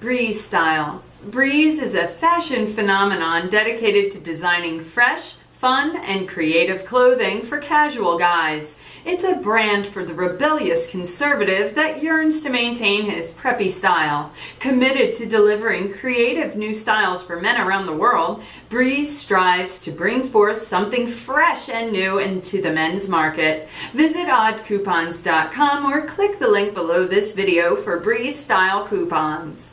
Breeze Style. Breeze is a fashion phenomenon dedicated to designing fresh, fun, and creative clothing for casual guys. It's a brand for the rebellious conservative that yearns to maintain his preppy style. Committed to delivering creative new styles for men around the world, Breeze strives to bring forth something fresh and new into the men's market. Visit oddcoupons.com or click the link below this video for Breeze style coupons.